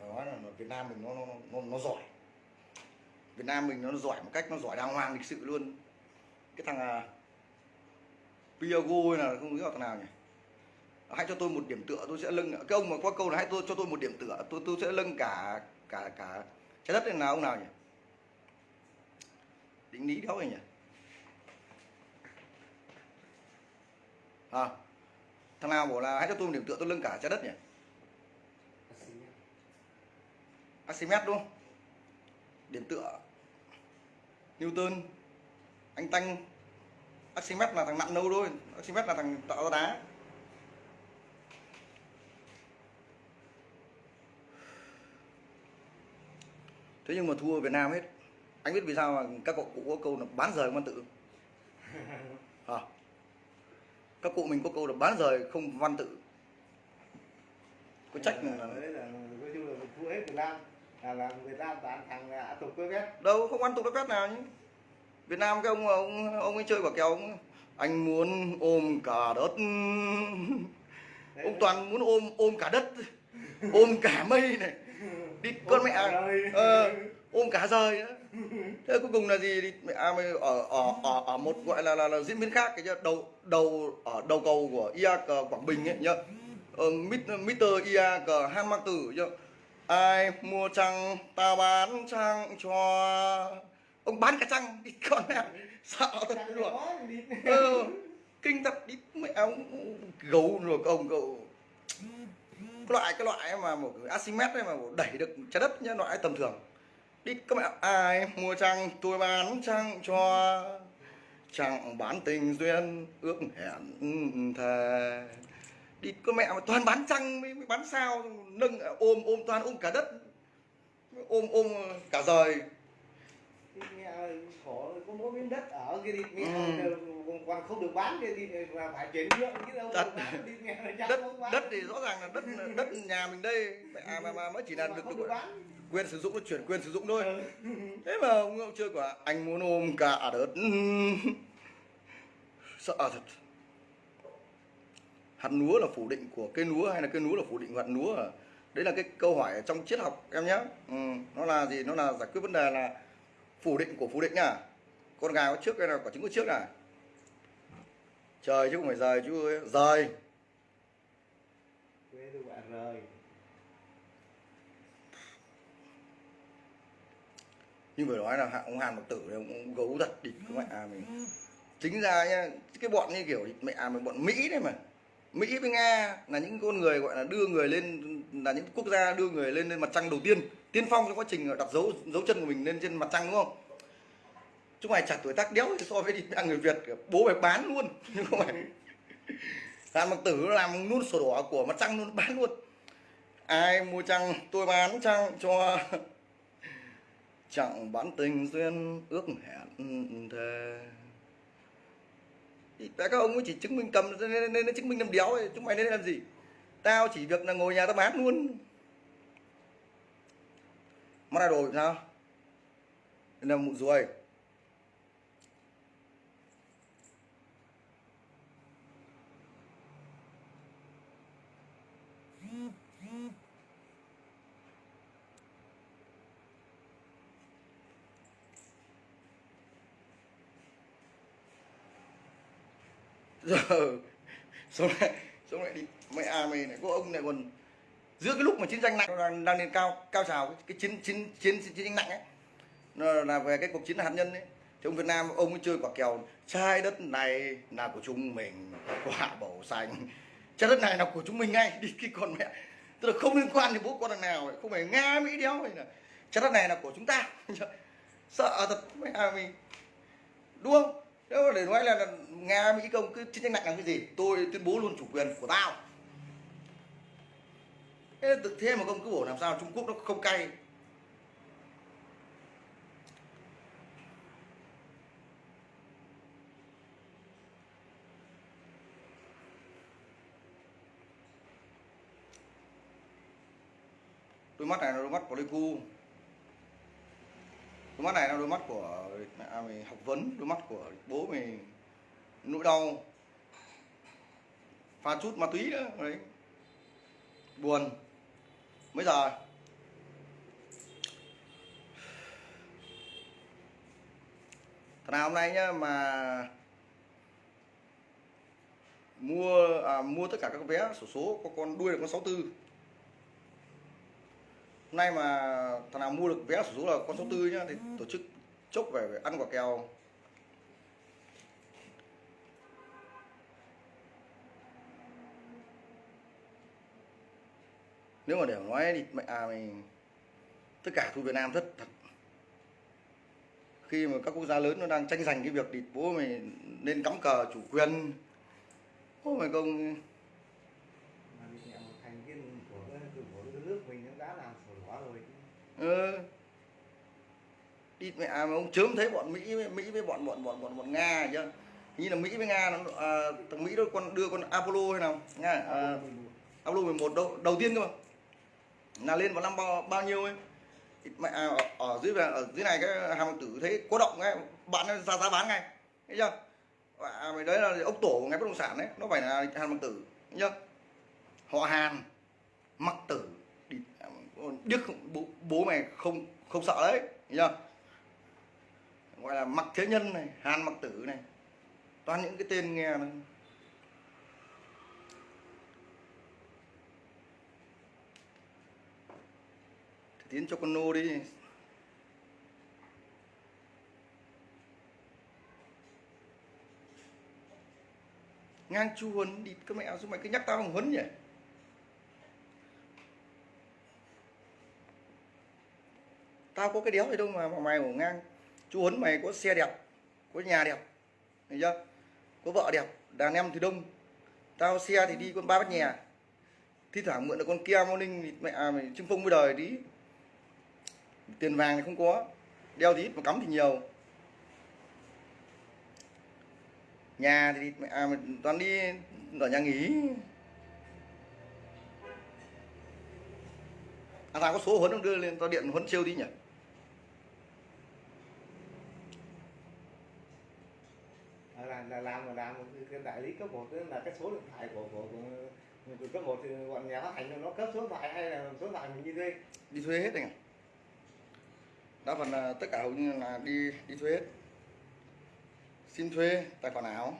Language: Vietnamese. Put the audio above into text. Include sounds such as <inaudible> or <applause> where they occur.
phải nói là Việt Nam mình nó nó nó, nó giỏi. Việt Nam mình nó giỏi một cách nó giỏi đàng hoàng lịch sự luôn. Cái thằng à, Piago là không biết là thằng nào nhỉ? Hãy cho tôi một điểm tựa tôi sẽ lưng cái ông mà có câu là hãy tôi cho tôi một điểm tựa tôi tôi sẽ lưng cả cả cả trái đất này là ông nào nhỉ? Định lý đâu nhỉ? À, thằng nào bảo là hãy cho tôi một điểm tựa tôi lưng cả trái đất nhỉ? Archimedes đúng không? Điểm tựa. Newton. Anh Tanh. Archimedes là thằng nặng nâu thôi. Archimedes là thằng tạo ra đá. Thế nhưng mà thua Việt Nam hết. Anh biết vì sao mà các cậu cụ có câu là bán rời văn tự? <laughs> À. các cụ mình có câu là bán rời không văn tự. Có trách là, là, là, là chung là thua hết Việt Là, Việt Nam bán thằng là tục quê vét. Đâu không ăn tục vét nào nhé Việt Nam cái ông ông ông ấy chơi quả kèo ông anh muốn ôm cả đất. Đấy, ông toàn muốn ôm ôm cả đất. Ôm cả mây này. Đi con mẹ ờ, ôm cả rời nữa thế cuối cùng là gì? Đi mẹ à, mày ở ở ở ở một gọi là là, là diễn biến khác cái nhá đầu đầu ở đầu cầu của IAC Quảng Bình ấy nhá. Ờ, Mr. IAC Han Mang Tử nhá ai mua trăng ta bán trăng cho. Ông bán cả trăng đi <laughs> con mẹ sợ thật luôn. ờ, kinh thật đi mẹ ông gấu rồi ông cậu cái loại cái loại mà một Archimedes ấy mà đẩy được trái đất nhá loại tầm thường. Đi các mẹ ai mua trăng tôi bán trăng cho. Chẳng bán tình duyên ước hẹn thề đi con mẹ mà toàn bán trăng mới, mới bán sao nâng ôm ôm toàn ôm cả đất ôm ôm cả rời mẹ khổ có mỗi miếng đất ở kia đi mẹ Ừ. còn không được bán kia đi mà phải chuyển nhượng chứ đâu Đất. bán đi mẹ đất không bán. đất thì rõ ràng là đất đất nhà mình đây mẹ à, mà, mà mới chỉ là được, được được bán quyền sử dụng nó chuyển quyền sử dụng thôi Ừ. thế mà ông, ông chơi quả anh muốn ôm cả đất <laughs> sợ thật hạt lúa là phủ định của cây lúa hay là cây lúa là phủ định của hạt lúa à? đấy là cái câu hỏi ở trong triết học em nhé ừ, nó là gì? Nó là giải quyết vấn đề là phủ định của phủ định nhá con gà có trước hay là quả trứng có trước à? Trời chứ không phải rời rời. Tôi bạn rồi nhưng phải nói là hạ- ông Hàn Mặc Tử này ông, gấu thật địch các mẹ à mình chính ra nhá cái bọn như kiểu mẹ à mình bọn Mỹ đấy mà Mỹ với Nga là những con người gọi là đưa người lên, là những quốc gia đưa người lên lên mặt trăng đầu tiên tiên phong trong quá trình đặt dấu dấu chân của mình lên trên mặt trăng, đúng không? Chúng mày chả tuổi tác đéo thì so với đi người Việt bố mày bán luôn <laughs> nhưng không phải. Làm bằng Tử, làm luôn sổ đỏ của mặt trăng luôn, bán luôn. Ai mua trăng, tôi bán trăng cho. <laughs> Chẳng bán tình duyên, ước hẹn thề thì tại các ông ấy chỉ chứng minh cầm nên, nên, chứng minh làm đéo ấy. chúng mày nên làm gì? Tao chỉ việc là ngồi nhà tao bán luôn. Mắt là đồ sao? Nên là mụn ruồi. Giờ <laughs> xong lại xong lại đi. Mẹ à mày này có ông này còn giữa cái lúc mà chiến tranh nặng đang, đang lên cao cao trào cái, cái chiến chiến chiến chiến tranh nặng ấy. Nó là về cái cuộc chiến hạt nhân ấy. Thì ông Việt Nam ông ấy chơi quả kèo trái đất này là của chúng mình quả bầu xanh. Trái đất này là của chúng mình ngay. <laughs> Đi cái con mẹ. Tức là không liên quan đến bố con thằng nào ấy. không phải nga mỹ đéo này là trái đất này là của chúng ta. <laughs> Sợ thật mẹ à mình đúng không? Nếu mà để nói là, nghe nga mỹ công cứ chiến tranh nặng làm cái gì tôi tuyên bố luôn chủ quyền của tao. Thế thực thế mà công cứ bổ làm sao trung quốc nó không cay. Đôi mắt này là đôi mắt của Pleiku đôi mắt này là đôi mắt của mẹ mình học vấn đôi mắt của bố mình nỗi đau. Pha chút ma túy nữa đấy. Buồn. Bây giờ thằng nào hôm nay nhá mà mua à, mua tất cả các vé sổ số có con đuôi là con 64 hôm nay mà thằng nào mua được vé sổ số là con 64 nhá thì tổ chức chốc về, về ăn quả kèo. Nếu mà để mà nói thì mẹ à mày tất cả thu Việt Nam rất thật. Khi mà các quốc gia lớn nó đang tranh giành cái việc thì bố mày nên cắm cờ chủ quyền. Bố mày không mà đi mẹ một thành viên của cái của cái nước mình nó đã làm sổ đỏ rồi chứ ừ. đi mẹ à, mà ông chớm thấy bọn Mỹ với Mỹ với bọn bọn bọn bọn bọn Nga chứ như là Mỹ với Nga nó à, thằng Mỹ đó con đưa con Apollo hay nào Nga à, Apollo 11 đầu, đầu tiên cơ mà. Là lên vào năm bao, bao nhiêu ấy? Mẹ à, ở, ở dưới ở dưới này cái hàm tử thấy có động ngay bạn nó ra giá bán ngay thấy chưa? À, mày đấy là ông tổ của ngành bất động sản đấy nó phải là hàn mặc tử thấy chưa? Họ hàn mặc tử đức bố, bố mày không không sợ đấy nhá gọi là mặc thế nhân này hàn mặc tử này toàn những cái tên nghe này tiến cho con nô đi. Ngang chu huấn đi các mẹ sao mày cứ nhắc tao bằng huấn nhỉ? Tao có cái đéo gì đâu mà, mà mày ngủ ngang. Chú huấn mày có xe đẹp có nhà đẹp thấy chưa? Có vợ đẹp đàn em thì đông. Tao xe thì đi con ba bát nhà. Thi thoảng mượn được con kia morning thì mẹ à, mày chưng phong với đời tí. Tiền vàng thì không có đeo thì ít mà cắm thì nhiều. Nhà thì mẹ à, mình toàn đi ở nhà nghỉ. À tao có số huấn không? Đưa lên tao điện huấn siêu đi nhỉ? Là, là làm mà làm. Cái- đại lý cấp một là cái số điện thoại của của, của, của cấp một thì bọn nhà phát hành nó cấp số điện thoại hay là số điện thoại mình đi thuê. Đi thuê hết anh ạ. Đa phần là tất cả hầu như là đi đi thuê hết. Xin thuê tài khoản ảo.